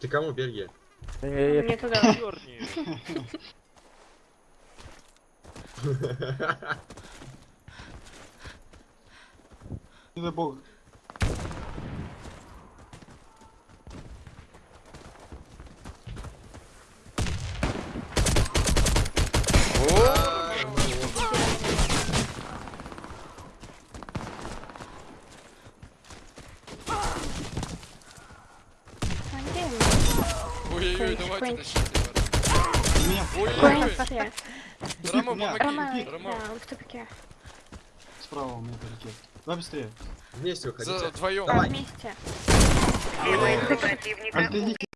Ты кому, Бельгия? Э, Мне туда. Не дай бог. Ой-ой-ой, давайте тащите. Ой-ой-ой. Рома, помоги. да, Рома, он в тупике. справа у меня полетел. Давай быстрее. Вместе за уходите. вдвоем. Да, Давай. вместе. Альтаните.